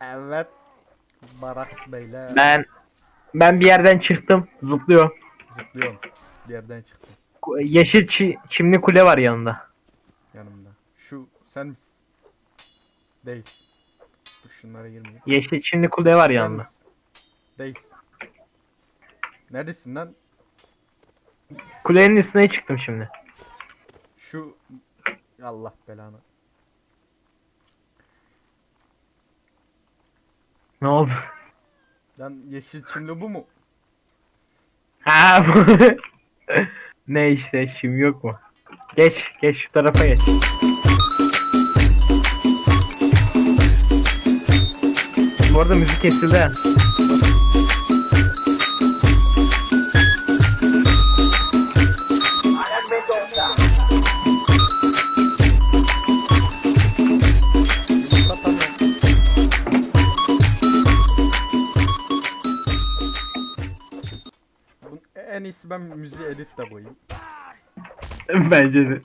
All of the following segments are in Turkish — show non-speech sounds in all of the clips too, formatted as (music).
Evet. Barak beyler. Ben ben bir yerden çıktım. Zıplıyor. Zıplıyorum. Bir yerden çıktım Yeşil çi- çimli kule var yanında. yanımda. Şu sen misin? Değil. Dur şunlara girmeyeyim. Yeşil çimli kule var Sen yanında. misin? Değilsin. Neredesin lan? Kulenin üstüne çıktım şimdi. Şu Allah belanı. Ne oldu? Lan yeşil çimli bu mu? Ha bu. (laughs) ne işte çim yok mu? Geç geç şu tarafa geç. Bu arada müzik kesildi. İyisi ben müziği editle koyayım. (laughs) Bence de.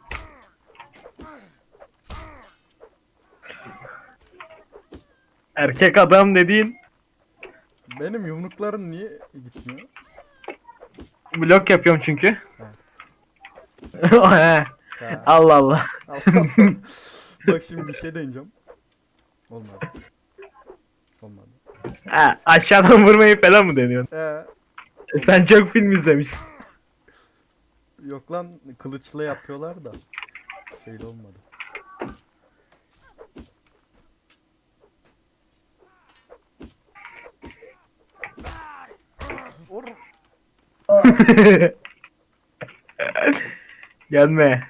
Erkek adam dediğin Benim yumruklarım niye gitmiyor? blok yapıyorum çünkü. (laughs) He, Ha, Allah Allah. Allah (laughs) Allah. Bak şimdi bir şey deneyeceğim. Olmadı. Olmadı. Ha, aşağıdan vurmayı falan mı deniyorsun? Ee, Sen çok film izlemişsin. yok lan kılıçla yapıyorlar da. Şeyde olmadı. Vur. (laughs) Gelme.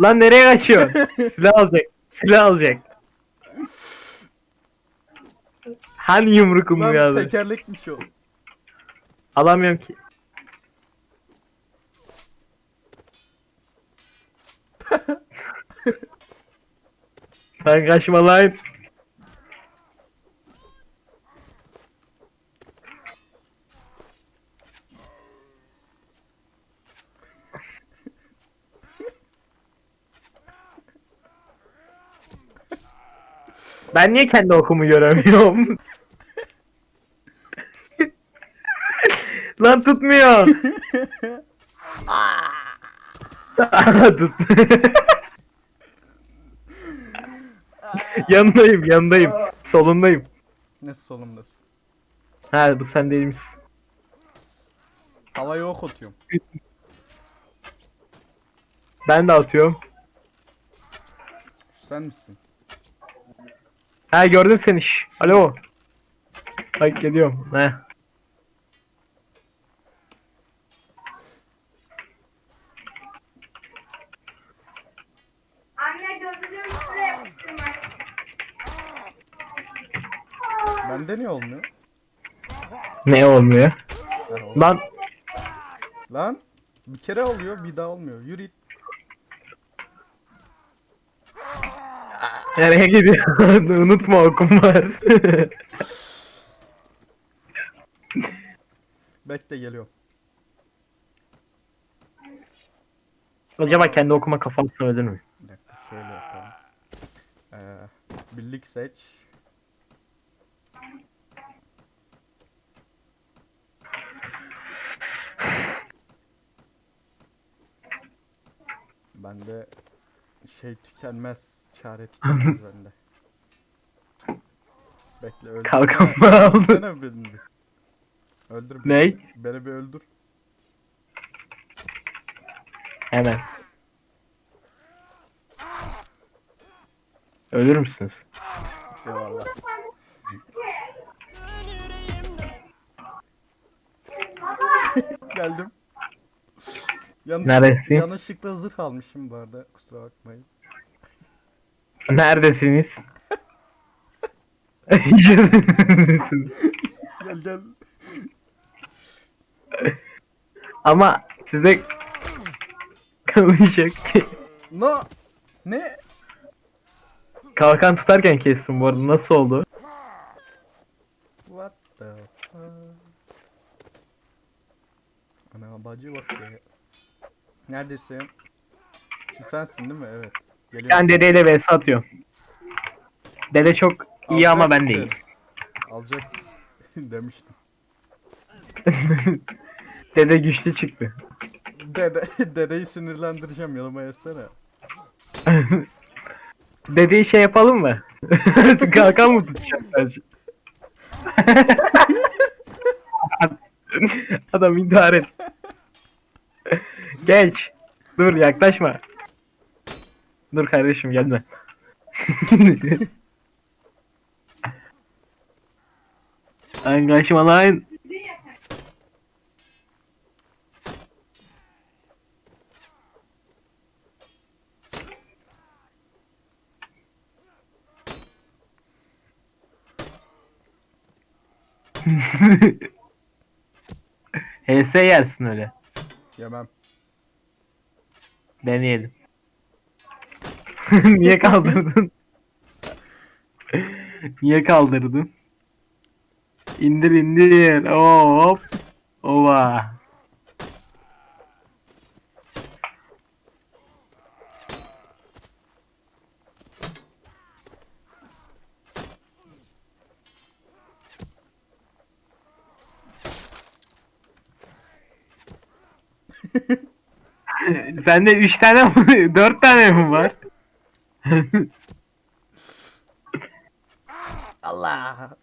Lan nereye kaçıyorsun? (laughs) Silah alacak. Silah alacak. Hani yumrukum Lan geldi? tekerlekmiş o. Alamıyorum ki. (laughs) Sen kaçma lan. Ben niye kendi okumu göremiyorum? (laughs) Lan tutmuyor. (laughs) Tut. yanındayım, yanındayım. Solundayım. Ne solumdasın? Ha bu sen değil misin? Havaya ok atıyorum. Ben de atıyorum. Sen misin? Ha gördüm seni. Alo. Bak geliyorum. He. Bende niye olmuyor? Ne olmuyor? Oldu. Lan Lan bir kere oluyor bir daha olmuyor. Yürü git. nereye gidiyorsun? (laughs) Unutma okum var. (laughs) Bekle geliyorum. Acaba kendi okuma kafasına ölür mü? Bir dakika şöyle yapalım. Ee, birlik seç. Bende şey tükenmez, çare tükenmez (laughs) bende. Bekle öldür. Kalkan mı aldın? Öldürsene beni bir. Öldür beni. Ney? Beni bir öldür. Hemen. Ölür müsünüz? Eyvallah. Geldim. Yanlış, Neredesin? Yanlışlıkla zırh almışım bu arada. Kusura bakmayın. Neredesiniz? (laughs) (laughs) Gel gel. Ama size kalacak. No. Ne? Kalkan tutarken kestim bu arada. Nasıl oldu? What the fuck? Ana bacı bak ya. Neredesin? Şu sensin değil mi? Evet. Geliyorum. Ben dedeyle vs atıyorum. Dede çok İyi ama ben Alacak değil. Alacak (laughs) demiştim. (laughs) Dede güçlü çıktı. Dede, (laughs) dedeyi sinirlendireceğim yanıma yesene. Dedeyi şey yapalım mı? Kalkan mı tutacağım sadece? Adam intihar et. Geç. Dur yaklaşma. Dur kardeşim gelme. (laughs) Lan kaçma lan. HS yersin öyle. Yemem. Deneyelim. (laughs) Niye kaldırdın? (laughs) Niye kaldırdın? İndir indir. Hop. Ova. (laughs) (laughs) Sende 3 tane mi? 4 tane mi var? (laughs) (laughs) Allah.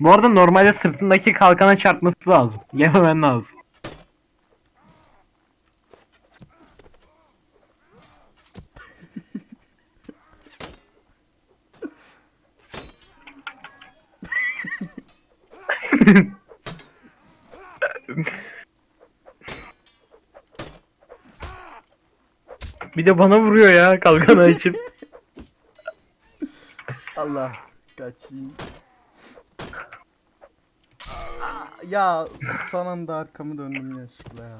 Bu arada normalde sırtındaki kalkana çarpması lazım. Yememen lazım. Bir de bana vuruyor ya kalkan açıp. (laughs) Allah. Kaçayım. Ya son anda arkamı döndüm yanlışlıkla ya.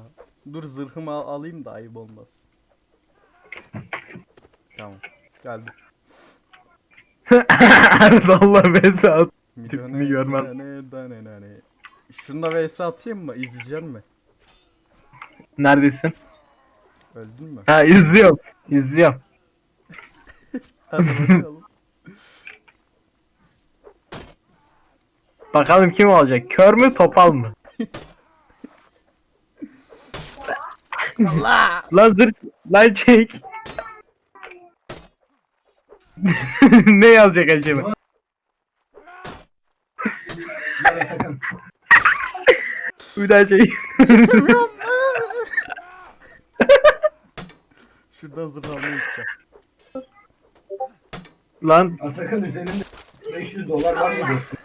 Dur zırhımı al- alayım da ayıp olmaz. Tamam. Geldim. (laughs) Allah Besat. Milyone Tipini görmem. dane dane. Şunda vs atayım mı? İzleyecek mi? Neredesin? Öldün mü? Ha izliyorum. İzliyorum. (laughs) Hadi bakalım. (laughs) Bakalım kim olacak? Kör mü topal mı? Allah! (laughs) Lan zır lan çek. ne yazacak acaba? Bir daha çek. Şurada zırh almaya gideceğim. lan Atakan üzerinde 500 dolar var mı dostum?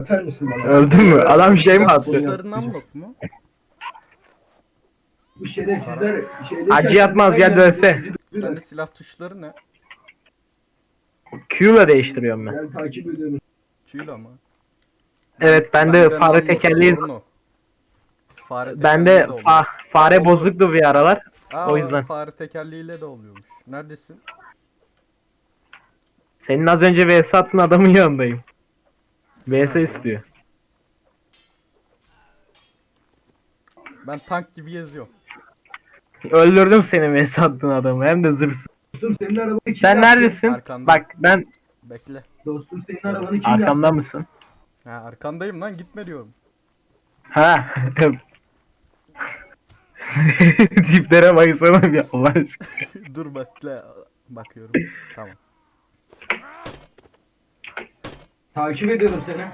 Atar mısın bana? öldün mü? Adam şey mi attı? Tuşlarından yok mu? Bu şerefsizler şeyde... Acı yatmaz, gel dönse. Sende silah tuşları ne? Q ile değiştiriyorum ben. Ben takip ediyorum. Çiğla mı? Evet bende fare tekerleği bende fa fare bozuktu bir aralar. Aa, o yüzden. Fare tekerleğiyle de oluyormuş. Neredesin? Senin az önce VS attığın adamın yanındayım. VS istiyor. Ben tank gibi geziyorum. Öldürdüm seni VS attığın adamı hem de zırsız. Dostum senin arabanı kim Sen yaptı? neredesin? Arkandayım. Bak ben Bekle. Dostum senin arabanı kim yaptı? arkamda mısın? Ha arkandayım lan gitme diyorum. Ha. (laughs) (laughs) Tiplere baksana bir Allah aşkına. (laughs) Dur bekle. Bakıyorum. Tamam. Takip ediyorum seni.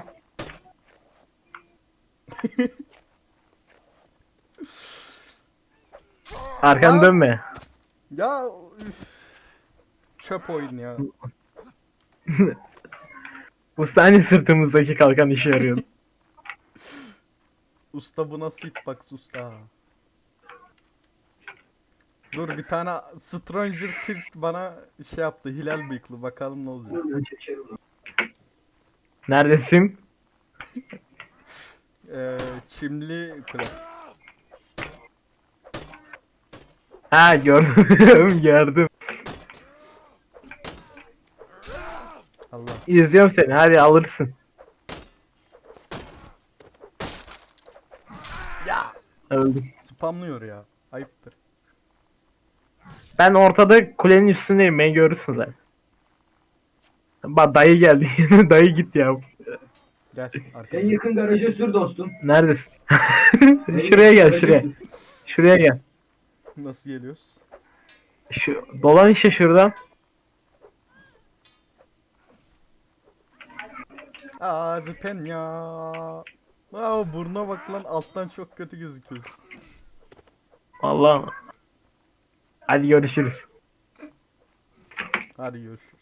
(laughs) Arkanı dönme. Ya üf. Çöp oyun ya. Bu saniye sırtımızdaki kalkan işe yarıyor. Usta bu nasıl hitbox usta? Dur bir tane Stranger Tilt bana şey yaptı hilal bıyıklı bakalım ne olacak. Neredesin? Ee, çimli kule. Ha gördüm (laughs) gördüm. Allah. İzliyorum seni hadi alırsın. Ya Öldüm. spamlıyor ya. Ayıptır. Ben ortada kulenin üstündeyim beni görürsün zaten. Bak dayı geldi. (laughs) dayı git ya. Gel En arkaya. yakın garaja sür dostum. Neredesin? (laughs) Şuraya gel şuraya. Şuraya gel. Nasıl geliyoruz? Şu, dolan işte şuradan. Hadi penya. Aa burnuna bak lan alttan çok kötü gözüküyorsun. Allah'ım. Hadi görüşürüz. Hadi görüşürüz.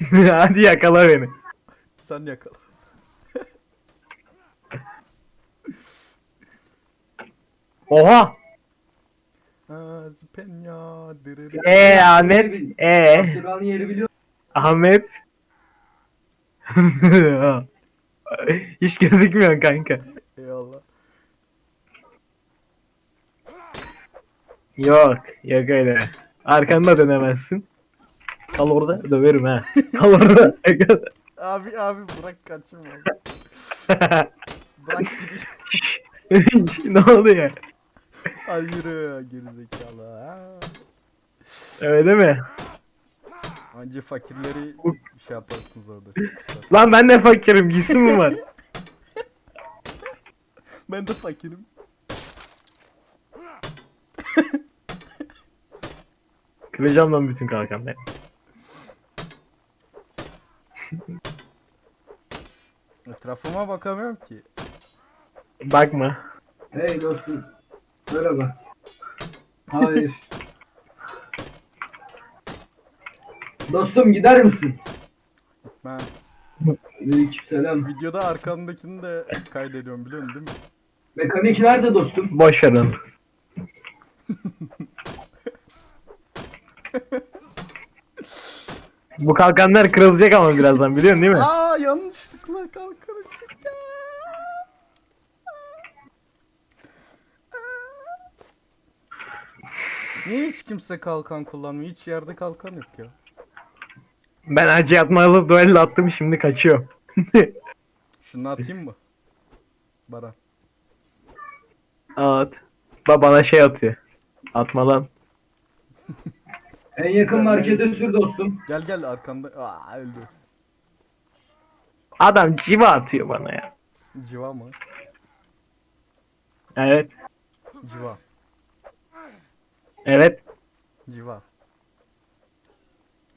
(laughs) Hadi yakala beni. Sen yakala. Oha. Penya. Dırırı. Ee Ahmet. Ee Abdurrahman'ın yeri biliyor Ahmet. (laughs) Hiç gözükmüyorsun kanka. Eyvallah. Yok. Yok öyle. Arkanda dönemezsin. Kal orada döverim ha. Kal orada. (laughs) Abi abi bırak kaçma. (laughs) Bırak gideyim. (laughs) ne oldu ya? Hadi yürü gerizekalı. Ha. Öyle mi? Anca fakirleri şey yaparsınız orada. Lan ben de fakirim. Giysim mi var? Ben de fakirim. Kıracağım lan bütün kalkanları. Etrafıma bakamıyorum ki. Bakma. Hey dostum. Merhaba. Hayır. dostum gider misin? Ben Aleykümselam. videoda arkandakini de kaydediyorum biliyorsun değil mi? Mekanik nerede dostum? Boş ver onu. Bu kalkanlar kırılacak ama birazdan biliyorsun değil mi? Aa yanlışlıkla kalkanı çıktı. Niye hiç kimse kalkan kullanmıyor? Hiç yerde kalkan yok ya. Ben acı yatmalı duello attım şimdi kaçıyor. (laughs) Şunu atayım mı? Baran. At. Ba bana şey atıyor. Atma lan. En yakın markete sür dostum. Gel gel arkanda. Aa öldü. Adam civa atıyor bana ya. Civa mı? Evet. Civa. Evet. Civa.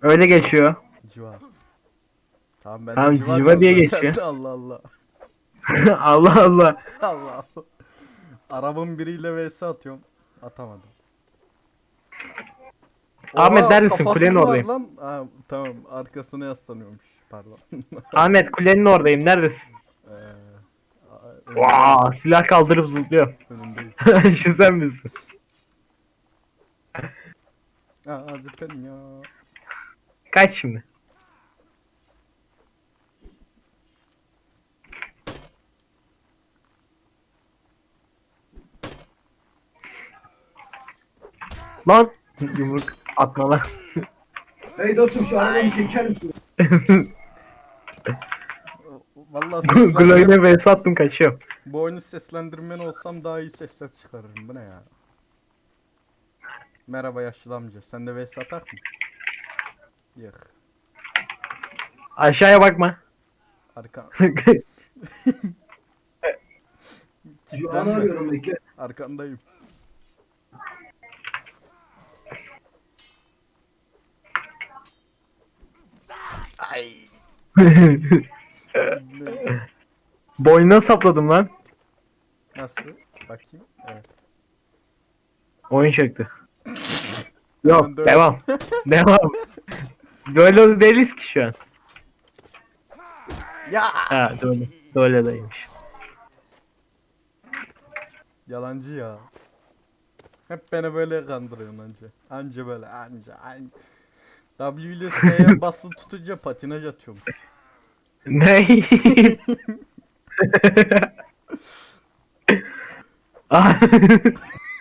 Öyle geçiyor. Civa. Tamam ben de Tamam, civa, civa diye diyorum zaten geçiyor. (laughs) Allah Allah. (laughs) Allah Allah. Allah Allah. Arabın biriyle vs atıyorum. Atamadım. Ahmet, neredesin? kafasız Kulenin var oradayım. Lan. Ha, tamam arkasına yaslanıyormuş. Pardon. (laughs) Ahmet kulenin oradayım. Neredesin? Ee, a- Vaa silah kaldırıp zıplıyor. önündeyim. (laughs) Şu sen misin? Aa, zıplayın ya. Kaç şimdi? Lan (laughs) yumruk atma lan. Hey dostum şu arabayı çeker misin? (laughs) Vallahi seslendirme, Gloyne vs attım kaçıyor. bu oyunu seslendirmen olsam daha iyi sesler çıkarırım. Bu ne ya? Merhaba yaşlı amca. Sen de vs atar mı? Yok. Aşağıya bakma. Arka, (laughs) Şu an arıyorum bekle. arkandayım. Ay. (laughs) Boynuna sapladım lan. Nasıl? Bakayım. Evet. Oyun çöktü. Yok devam. (laughs) devam. Böyle değiliz ki şu an. Ya. Ha böyle. Böyle değilmiş. Yalancı ya. Hep beni böyle kandırıyorsun anca. Anca böyle anca anca. W ile S'ye (laughs) basılı tutunca patinaj atıyormuş. Ne? Ah.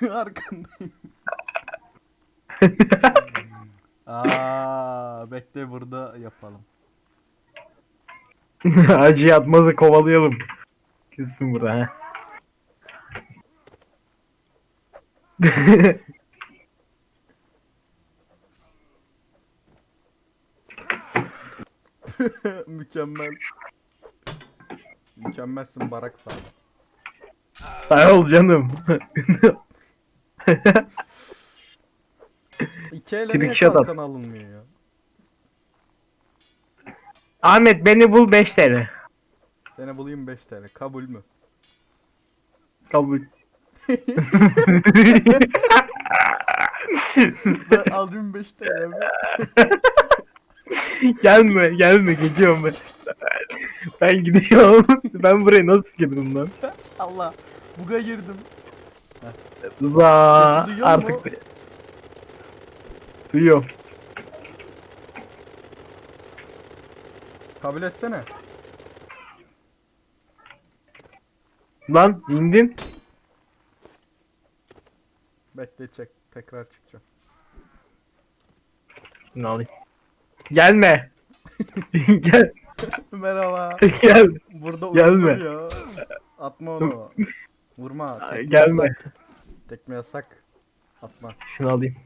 (laughs) Arkandayım. (laughs) Aa, bekle burada yapalım. Acı yatmazı kovalayalım. Kesin burada ha. (laughs) Mükemmel. Mükemmelsin Barak sağ ol. Sağ ol canım. (laughs) İki ele niye Trickshot at. kalkan alınmıyor ya? Ahmet beni bul 5 TL. Seni bulayım 5 TL. Kabul mü? Kabul. (laughs) Ben alayım 5 TL mi? Gelme gelme gidiyorum ben. Ben gidiyorum. ben buraya nasıl girdim lan? Allah. Buga girdim. Za Sesi duyuyor artık. mu? Duyuyorum. Kabul etsene. Lan indin. Bekle çek. Tekrar çıkacağım. Alayım? Gelme. (laughs) Gel. Merhaba. Gel. Burada Gelme. ya. Atma onu. Vurma. Tekme gelme. yasak. Tekme yasak. Atma. Şunu alayım.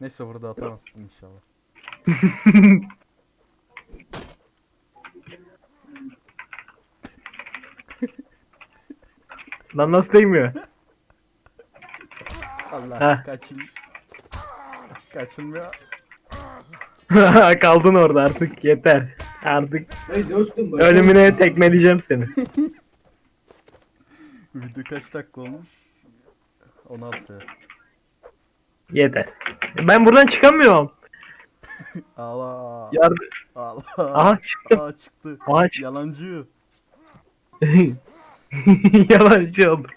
Neyse burada atamazsın inşallah. (laughs) Lan nasıl değmiyor? Allah kaçın. Kaçılmıyor. (laughs) Kaldın orada artık yeter. Artık Hey dostum bak. ölümüne tekmeleyeceğim seni. (laughs) Video kaç dakika olmuş? 16. Yeter. Ben buradan çıkamıyorum. (laughs) Allah. Yardım. Allah. Aha çıktım. Aa, çıktı. Aha çıktım. Yalancı. Yalancı oldum.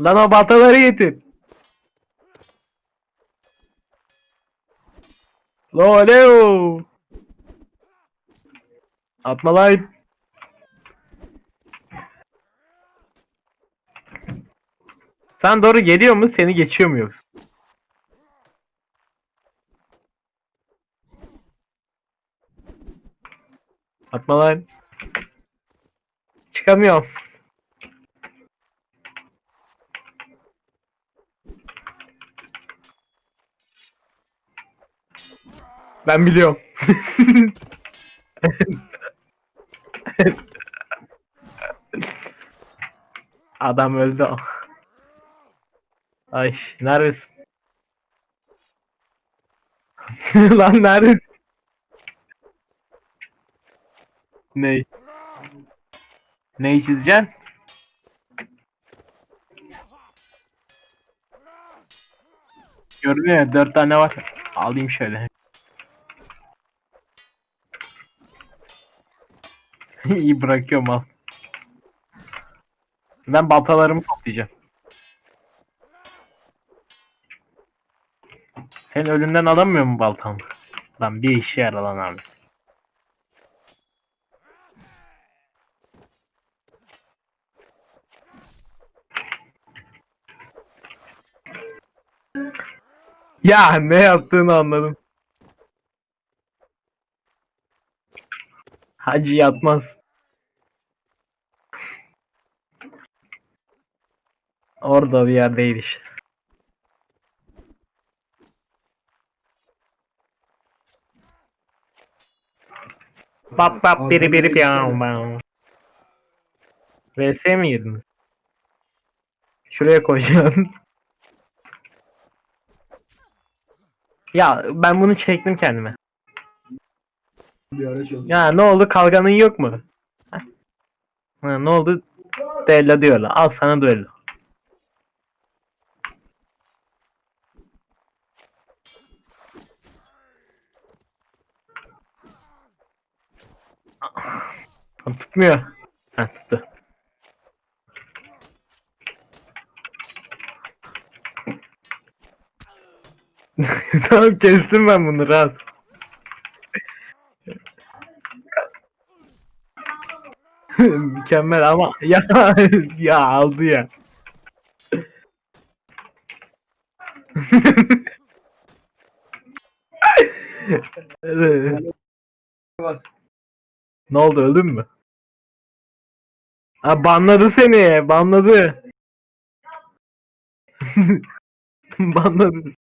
Lan o bataları getir. Loleo. Atma lan. Sen doğru geliyor mu? Seni geçiyor mu? Atma lan. Çıkamıyorum. Ben biliyorum. Adam öldü. Ay neredesin? (laughs) Lan neredesin? Ne? Neyi çizeceksin? Görünüyor ya dört tane var. Alayım şöyle. (laughs) İyi bırakıyorum al. Ben baltalarımı toplayacağım. Sen ölümden alamıyor mu baltamı? Lan bir işe yarar lan abi. Ya ne yaptığını anladım. Hacı yatmaz. Orada bir yerdeydi işte. Bap bap biri biri piyam piyam. VS mi girdiniz? Şuraya koyacağım. (laughs) ya ben bunu çektim kendime. Bir araç oldu. Ya ne oldu kalganın yok mu? Ha, ne oldu? Düello diyorlar. Al sana düello. Lan Tutmuyor. Ha tuttu. (laughs) tamam kestim ben bunu rahat. (laughs) Mükemmel ama ya (laughs) ya aldı ya. (laughs) Ne oldu öldün mü? Ha banladı seni banladı. banladı.